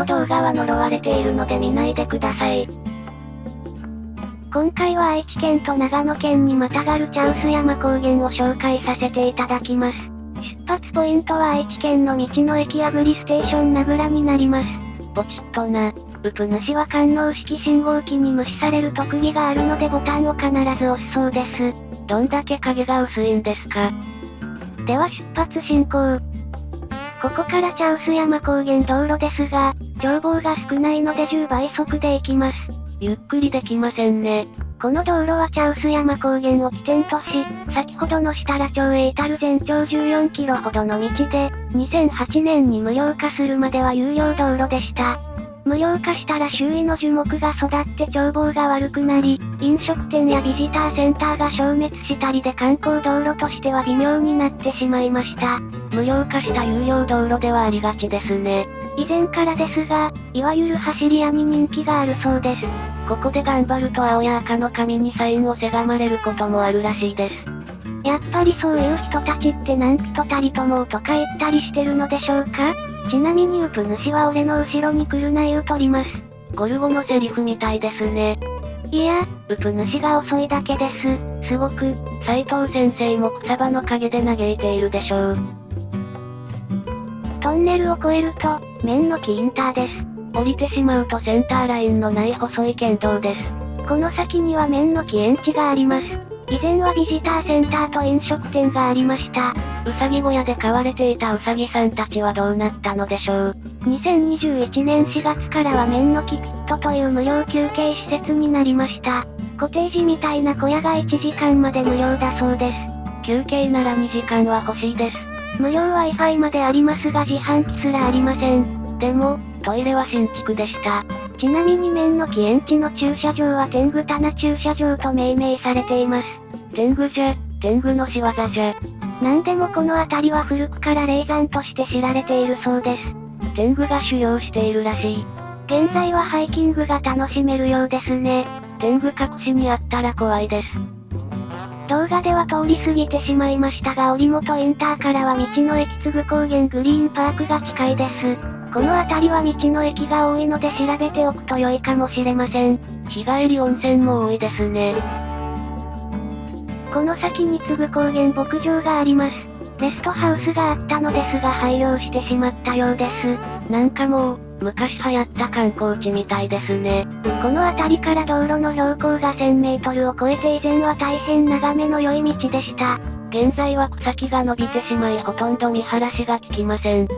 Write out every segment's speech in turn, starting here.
の動画は呪われているので見ないでください。今回は愛知県と長野県にまたがる茶臼山高原を紹介させていただきます。出発ポイントは愛知県の道の駅アグリステーション名倉になります。ポチッとな。ウプ主は感応式信号機に無視される特技があるのでボタンを必ず押すそうです。どんだけ影が薄いんですか？では出発進行。ここから茶臼山高原道路ですが、眺望が少ないので10倍速で行きます。ゆっくりできませんね。この道路は茶臼山高原を起点とし、先ほどの設楽町へ至る全長14キロほどの道で、2008年に無料化するまでは有料道路でした。無料化したら周囲の樹木が育って眺望が悪くなり、飲食店やビジターセンターが消滅したりで観光道路としては微妙になってしまいました。無料化した有料道路ではありがちですね。以前からですが、いわゆる走り屋に人気があるそうです。ここで頑張ると青や赤の紙にサインをせがまれることもあるらしいです。やっぱりそういう人たちって何人たりともとか言ったりしてるのでしょうか？ちなみにウプ主は俺の後ろに来るな言うとります。ゴルゴのセリフみたいですね。いや、ウプ主が遅いだけです。すごく、斎藤先生も草場の陰で嘆いているでしょう。トンネルを越えると、面の木インターです。降りてしまうとセンターラインのない細い県道です。この先には面の木園地があります。以前はビジターセンターと飲食店がありました。うさぎ小屋で飼われていたうさぎさんたちはどうなったのでしょう。2021年4月からは面の木ピットという無料休憩施設になりました。コテージみたいな小屋が1時間まで無料だそうです。休憩なら2時間は欲しいです。無料 Wi-Fi までありますが自販機すらありません。でも、トイレは新築でした。ちなみに面の木園地の駐車場は天狗棚駐車場と命名されています。天狗じゃ、天狗の仕業じゃ。なんでもこの辺りは古くから霊山として知られているそうです。天狗が修行しているらしい。現在はハイキングが楽しめるようですね。天狗隠しにあったら怖いです。動画では通り過ぎてしまいましたが折本インターからは道の駅継ぐ高原グリーンパークが近いです。この辺りは道の駅が多いので調べておくと良いかもしれません。日帰り温泉も多いですね。この先に次ぐ高原牧場があります。レストハウスがあったのですが廃業してしまったようです。なんかもう、昔流行った観光地みたいですね。この辺りから道路の標高が1000メートルを超えて以前は大変眺めの良い道でした。現在は草木が伸びてしまいほとんど見晴らしが効きません。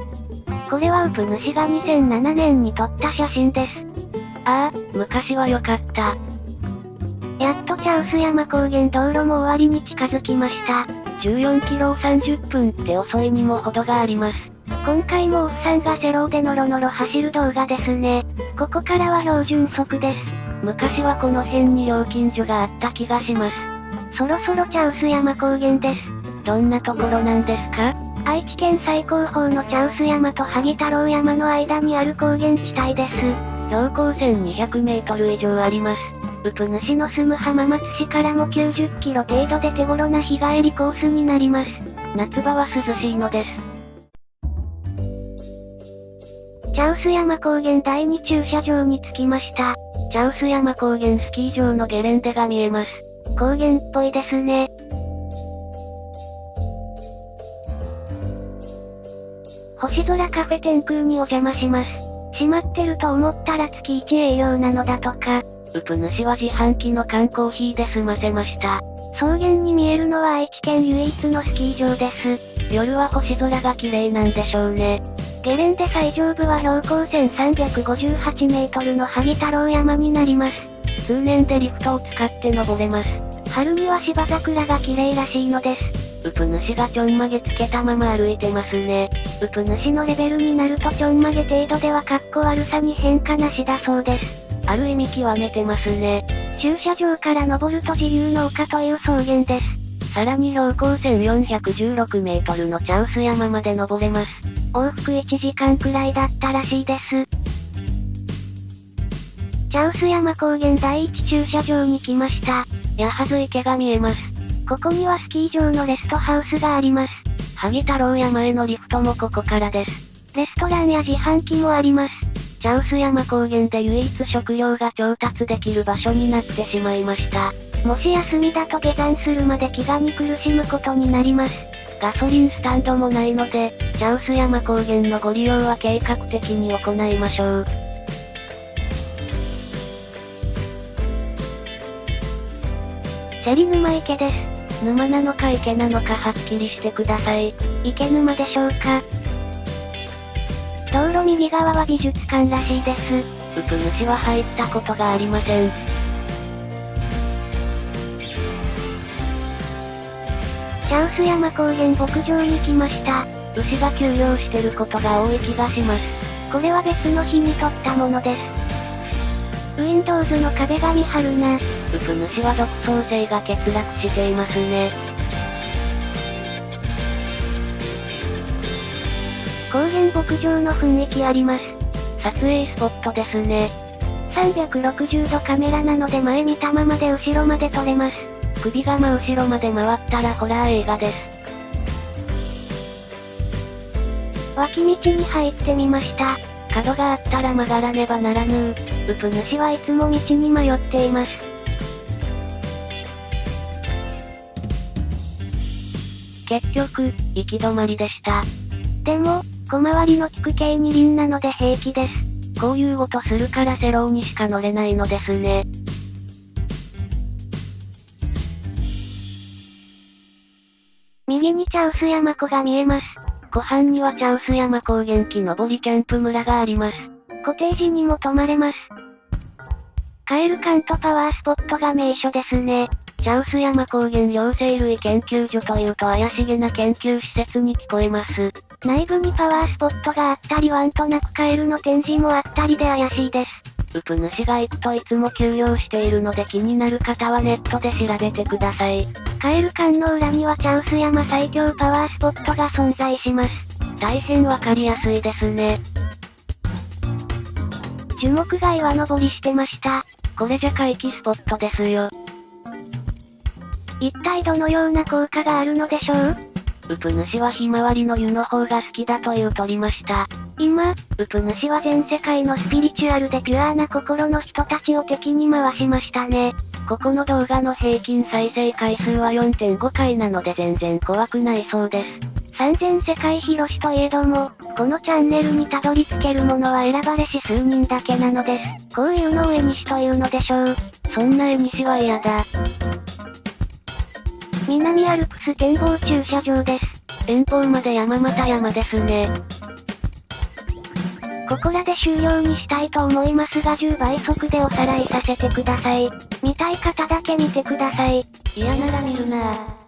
これはウプ主が2007年に撮った写真です。ああ、昔は良かった。やっと茶臼山高原道路も終わりに近づきました。14キロを30分って遅いにも程があります。今回もおっさんがセローでノロノロ走る動画ですね。ここからは標準速です。昔はこの辺に料金所があった気がします。そろそろ茶臼山高原です。どんなところなんですか？愛知県最高峰の茶臼山と萩太郎山の間にある高原地帯です。標高1200メートル以上あります。ウプ主の住む浜松市からも90キロ程度で手頃な日帰りコースになります。夏場は涼しいのです。茶臼山高原第2駐車場に着きました。茶臼山高原スキー場のゲレンデが見えます。高原っぽいですね。星空カフェ天空にお邪魔します。閉まってると思ったら月1営業なのだとか。ウプ主は自販機の缶コーヒーで済ませました。草原に見えるのは愛知県唯一のスキー場です。夜は星空が綺麗なんでしょうね。ゲレンデ最上部は標高1358メートルの萩太郎山になります。数年でリフトを使って登れます。春には芝桜が綺麗らしいのです。ウプ主がちょんまげつけたまま歩いてますね。ウプ主のレベルになるとちょんまげ程度ではかっこ悪さに変化なしだそうです。ある意味極めてますね。駐車場から登ると自由の丘という草原です。さらに標高1416メートルの茶臼山まで登れます。往復1時間くらいだったらしいです。茶臼山高原第一駐車場に来ました。八幡ず池が見えます。ここにはスキー場のレストハウスがあります。萩太郎山へのリフトもここからです。レストランや自販機もあります。チャウス山高原で唯一食料が調達できる場所になってしまいました。もし休みだと下山するまで飢餓に苦しむことになります。ガソリンスタンドもないので、チャウス山高原のご利用は計画的に行いましょう。芹沼池です。沼なのか池なのかはっきりしてください。池沼でしょうか？道路右側は美術館らしいです。うぷ主は入ったことがありません。チャウス山高原牧場に来ました。牛が休養してることが多い気がします。これは別の日に撮ったものです。Windows の壁紙貼るな。うぷ主は独創性が欠落していますね。高原牧場の雰囲気あります。撮影スポットですね。360度カメラなので前見たままで後ろまで撮れます。首が真後ろまで回ったらホラー映画です。脇道に入ってみました。角があったら曲がらねばならぬうぷ主はいつも道に迷っています。結局、行き止まりでした。でも、小回りの利く系二輪なので平気です。こういうことするからセローにしか乗れないのですね。右に茶臼山湖が見えます。湖畔には茶臼山高原木登りキャンプ村があります。コテージにも泊まれます。カエル館とパワースポットが名所ですね。チャウス山高原両生類研究所というと怪しげな研究施設に聞こえます。内部にパワースポットがあったりワンとなくカエルの展示もあったりで怪しいです。ウプ主が行くといつも休養しているので気になる方はネットで調べてください。カエル館の裏にはチャウス山最強パワースポットが存在します。大変わかりやすいですね。樹木が岩登りしてました。これじゃ回帰スポットですよ。一体どのような効果があるのでしょう？ウプ主はひまわりの湯の方が好きだという取りました。今、ウプ主は全世界のスピリチュアルでピュアな心の人たちを敵に回しましたね。ここの動画の平均再生回数は4.5回なので全然怖くないそうです。三千世界広しといえども、このチャンネルにたどり着けるものは選ばれし数人だけなのです。こういうのを絵にしというのでしょう。そんな絵にしは嫌だ。南アルプス展望駐車場です。遠方まで山又山ですね。ここらで終了にしたいと思いますが10倍速でおさらいさせてください。見たい方だけ見てください。嫌なら見るなぁ。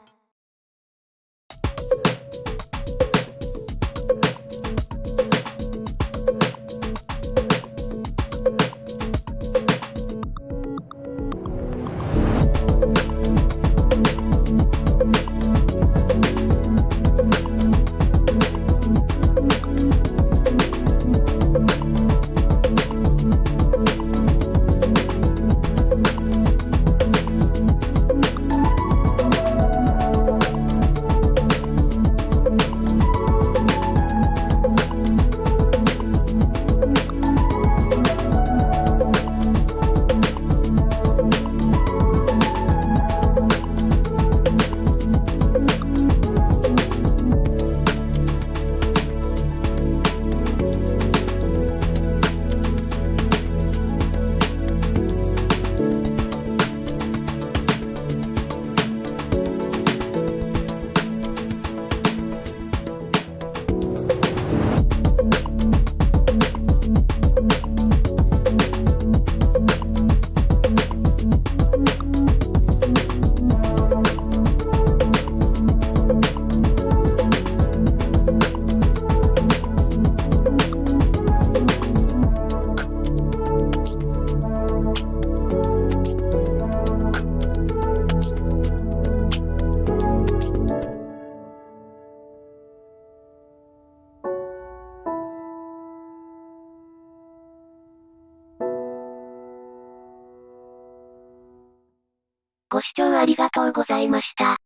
視聴ありがとうございました。